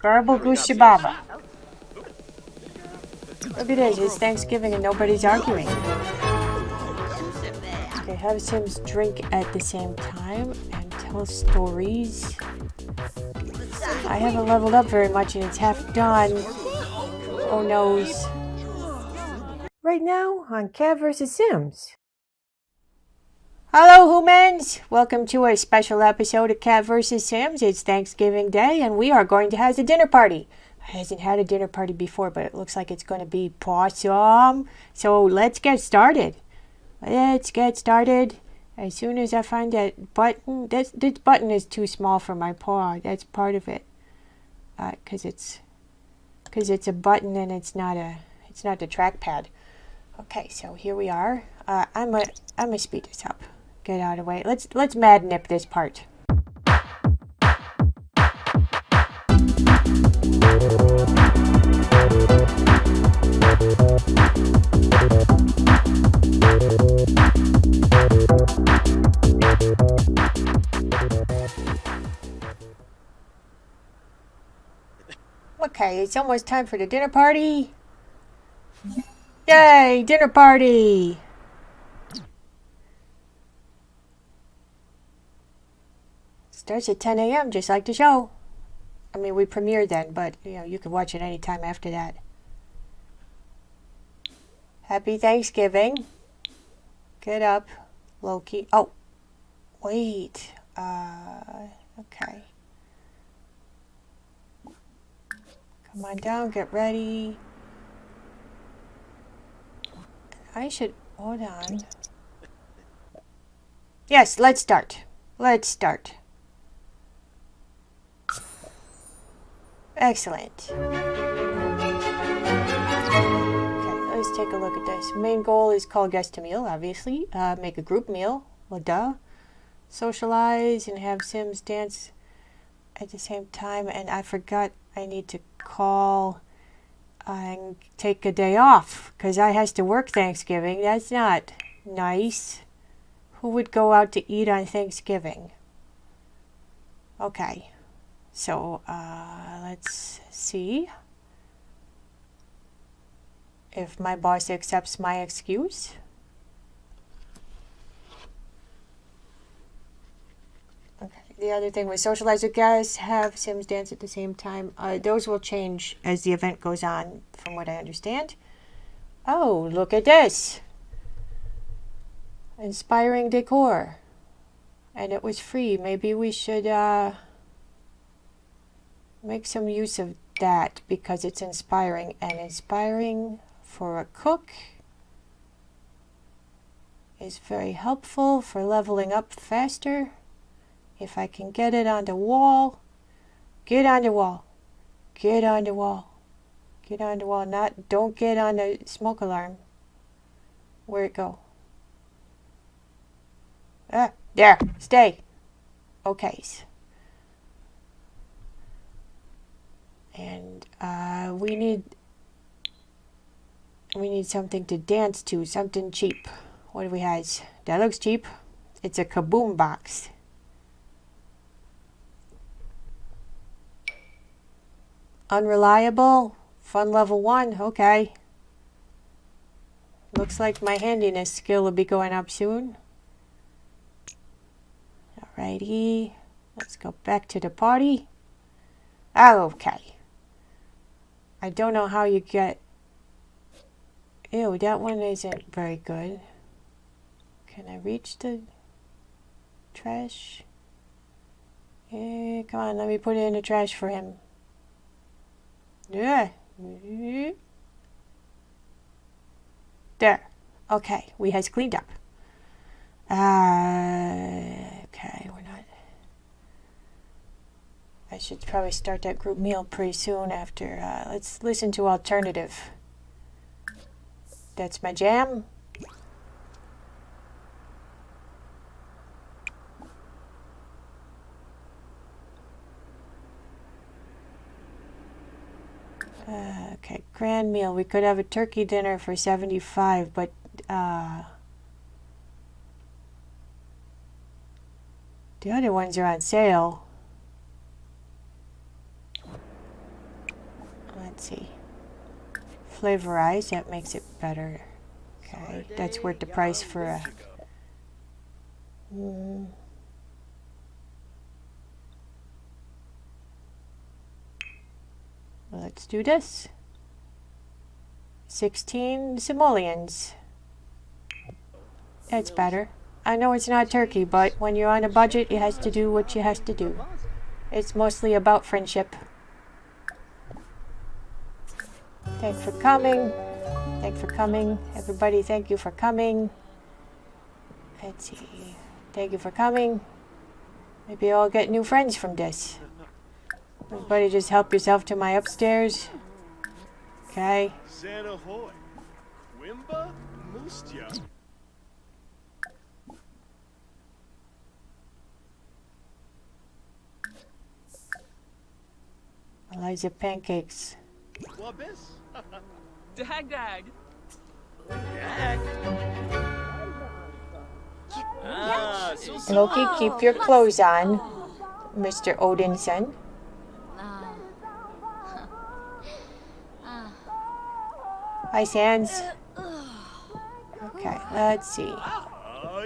Garble Goose Baba. Look at this, it's Thanksgiving and nobody's arguing. Okay, have Sims drink at the same time and tell stories. I haven't leveled up very much and it's half done. Oh noes. Right now on Cat vs. Sims. Hello humans! Welcome to a special episode of Cat vs. Sims. It's Thanksgiving Day and we are going to have a dinner party. I hasn't had a dinner party before, but it looks like it's going to be awesome. So let's get started. Let's get started. As soon as I find that button, this, this button is too small for my paw. That's part of it. Because uh, it's because it's a button and it's not a it's not the trackpad. Okay, so here we are. Uh, I'm a I'm gonna speed this up. Get out of the way. Let's let's mad nip this part. Okay, it's almost time for the dinner party. Yay, dinner party! Starts at 10 a.m. just like the show. I mean, we premiered then, but you know, you can watch it anytime after that. Happy Thanksgiving. Get up, Loki. Oh, wait. Uh, okay. Come on down, get ready. I should, hold on. Yes, let's start. Let's start. Excellent. Okay, let's take a look at this. Main goal is call guest to meal, obviously. Uh, make a group meal. Well, duh. Socialize and have Sims dance at the same time. And I forgot I need to call and take a day off because I has to work Thanksgiving. That's not nice. Who would go out to eat on Thanksgiving? Okay. So uh, let's see if my boss accepts my excuse. Okay. The other thing was socialize with guests, have Sims dance at the same time. Uh, those will change as the event goes on, from what I understand. Oh, look at this. Inspiring decor. And it was free. Maybe we should... Uh, make some use of that because it's inspiring and inspiring for a cook is very helpful for leveling up faster. If I can get it on the wall, get on the wall, get on the wall, get on the wall, not, don't get on the smoke alarm. Where'd it go? Ah, there, stay. Okay. And uh, we need we need something to dance to something cheap. What do we have? That looks cheap. It's a kaboom box. Unreliable. Fun level one. Okay. Looks like my handiness skill will be going up soon. Alrighty. Let's go back to the party. Okay I don't know how you get... Ew, that one isn't very good. Can I reach the trash? Yeah, come on, let me put it in the trash for him. Yeah. There. Okay, we has cleaned up. Uh, okay, we're not... I should probably start that group meal pretty soon after. Uh, let's listen to alternative. That's my jam. Uh, okay, grand meal. We could have a turkey dinner for 75, but uh, the other ones are on sale. Let's see. Flavorize, that makes it better. Okay, that's worth the price for a. Mm. Let's do this. 16 simoleons. That's better. I know it's not turkey, but when you're on a budget, it has to do what you has to do. It's mostly about friendship. Thanks for coming. Thanks for coming. Everybody, thank you for coming. Let's see. Thank you for coming. Maybe I'll get new friends from this. Everybody just help yourself to my upstairs. Okay. Santa Hoy. Wimba Mustia. Eliza pancakes. Wabis. Dag dag. Ah, so Loki, keep your clothes on, Mr. Odinson. Hi, Sans. Okay, let's see. Ah.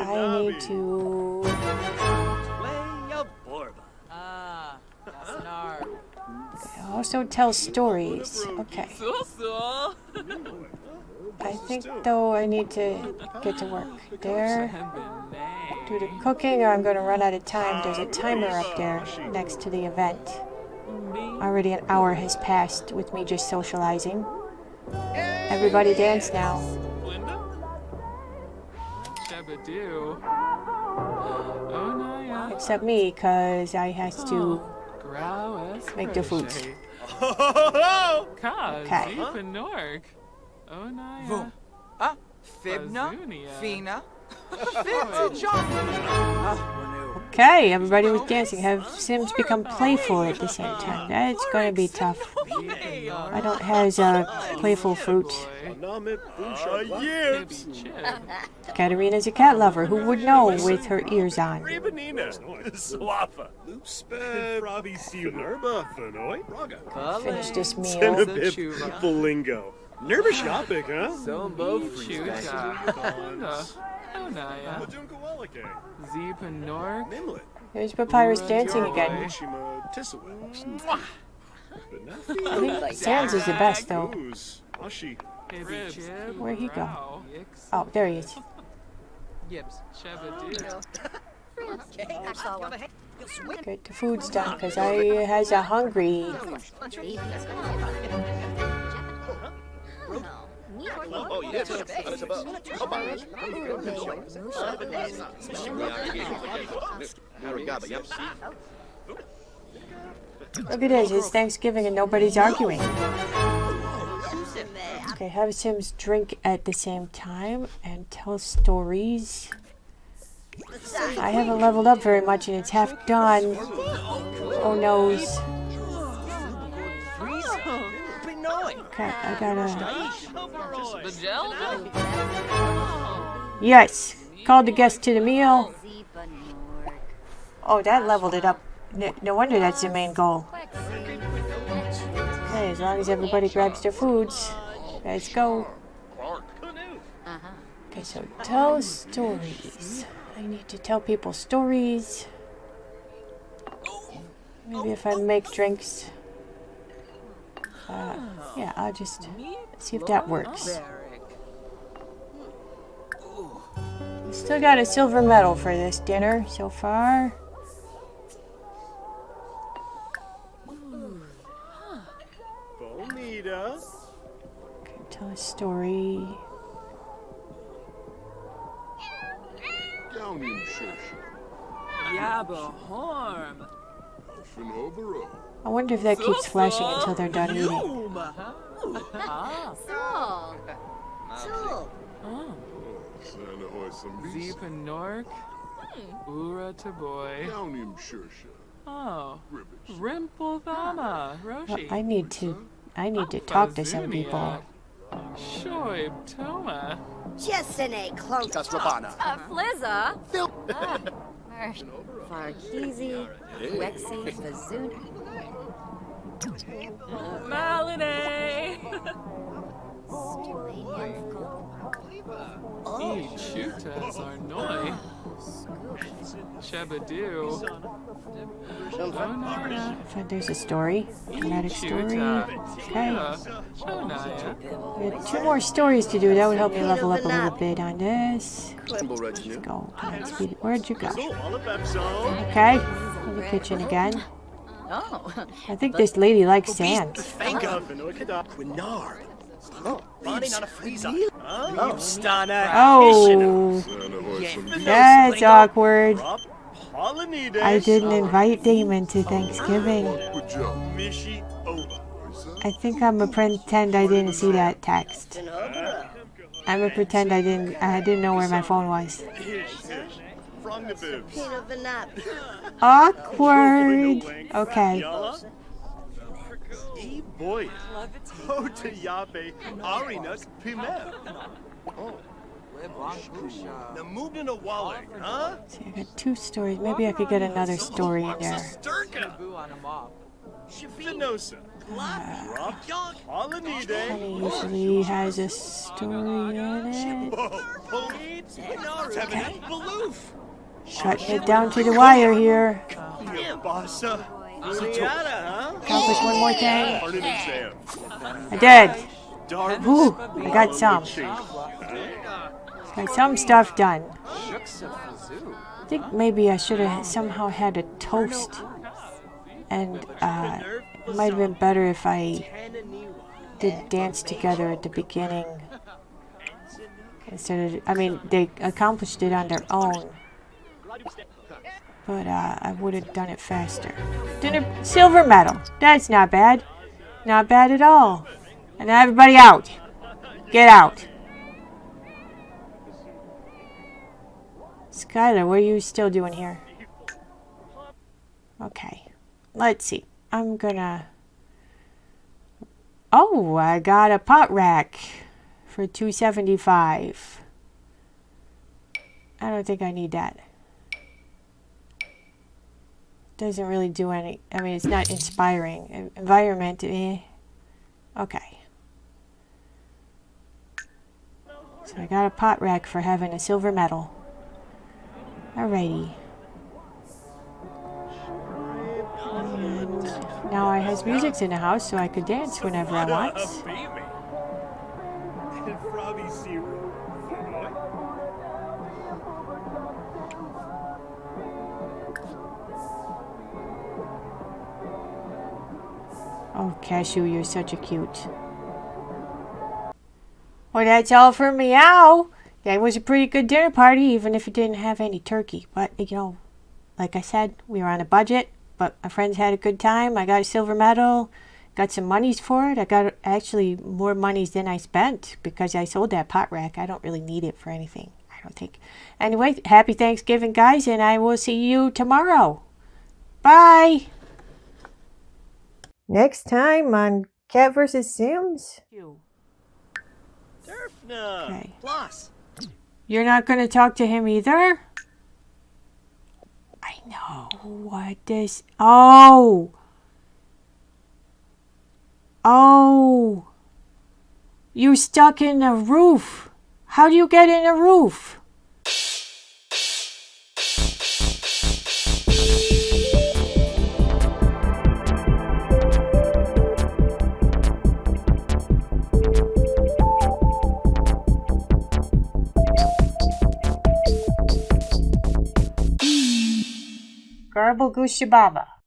I need to. Also tell stories. Okay. I think though I need to get to work. There, do the cooking, or I'm going to run out of time. There's a timer up there next to the event. Already an hour has passed with me just socializing. Everybody dance now. Except me, because I has to Grow make the food. Oh, Okay. Zeep and Nork. Oh no. Boom. Ah, Fibna, Bazunia. Fina, Fibna, John. Renew. Okay, everybody was dancing. Have Sims become playful at the same time? That's going to be tough. I don't have uh, playful fruit. Namit Busha. Baby yes. Chip. Katarina's a cat lover. Who would know with her ears on? Rebanina. Swappa. Loopsped. Robbie Nerba. Fenoy. Finish this meal. Tenabib. Bolingo. Nervous shopping, huh? Sombo Chuta. Oh no, yeah. Zeep and Nork. Nimlet. There's Papyrus dancing again. Mishima Tissawa. I think Sans is the best, though. Goose. Ashi. Baby Chip. Where'd he go? Oh, there he is. Yips. Shabadoo. Oh, Good, the food's done, because I has a hungry. Oh, yes. Look at this, it's Thanksgiving and nobody's arguing. Okay, have Sims drink at the same time and tell stories. I haven't leveled up very much and it's half done. Oh noes. Okay, I gotta. Yes! Called the guest to the meal. Oh, that leveled it up. N- no wonder that's the main goal. Okay, as long as everybody grabs their foods, let's go. Okay, so tell stories. I need to tell people stories. Maybe if I make drinks. Uh, yeah, I'll just see if that works. Still got a silver medal for this dinner so far. Bonita. Okay, tell a story. Downing Shosha. Yabba Horm. Finobero. I wonder if that keeps flashing until they're done eating. Boom. Ah. So, so, Oh. Santa Hoy some Zeep and Nork. Ura to boy. Downing Shosha. Oh. Ribbish. Rimple Thama. Well, Roshi. I need to. I need to talk to some people. Shoib Toma. Jessene Clunk. Uh, Flizza. Ah, Farkizi, Wexy, Bazoon. Malinee! E chutas are noi. Shabadoo. Shonaya. So there's a story. Dramatic story. Okay. We have two more stories to do. That would help me level up a little bit on this. Let's go. Where'd you go? So, all of them, so. Okay. In the kitchen again. Oh. I think this lady likes sand. Thank God for no kid. Quinard. Running on a freezer. Oh, Stana. Oh, Santa hoy some beef. that's awkward. I didn't invite Damon to Thanksgiving. With Joe. Mishi over. I think I'm gonna pretend I didn't see that text. I'm gonna pretend I didn't. I didn't know where my phone was. Awkward. Okay. Yala. E boy. Ho to yabe. Arinas pimel. Le oh. Blanc Boucha. The moved in a wallet, huh? See, I got two stories. Maybe I could get another story in there. Sturka. Boo on a mop. Shifinosa. Rob Pollinides. Honey usually has a story in it. Okay. Cutting it down to the wire here. Accomplish one more thing. I did. Ooh, I got some. Got some stuff done. I think maybe I should have somehow had a toast. And uh, it might have been better if I did dance together at the beginning. Instead of, I mean, they accomplished it on their own. But uh, I would have done it faster. Dinner, silver medal. That's not bad. Not bad at all. And everybody out. Get out. Skylar, what are you still doing here? Okay. Let's see. I'm gonna... Oh, I got a pot rack for 275. I don't think I need that. Doesn't really do any... I mean, it's not inspiring. En- Environment, eh. Okay. So I got a pot rack for having a silver medal. Alrighty. And now I has music in the house, so I could dance whenever I want. Cashew, you're such a cute. Well, that's all for meow. That was a pretty good dinner party, even if it didn't have any turkey. But, you know, like I said, we were on a budget, but my friends had a good time. I got a silver medal, got some monies for it. I got actually more monies than I spent because I sold that pot rack. I don't really need it for anything, I don't think. Anyway, happy Thanksgiving, guys, and I will see you tomorrow. Bye. Next time on Cat vs. Sims. Turfna. Okay. Plus. You're not going to talk to him either? I know what this. Oh! Oh! You stuck in a roof. How do you get in a roof? Garble Goose Shababa.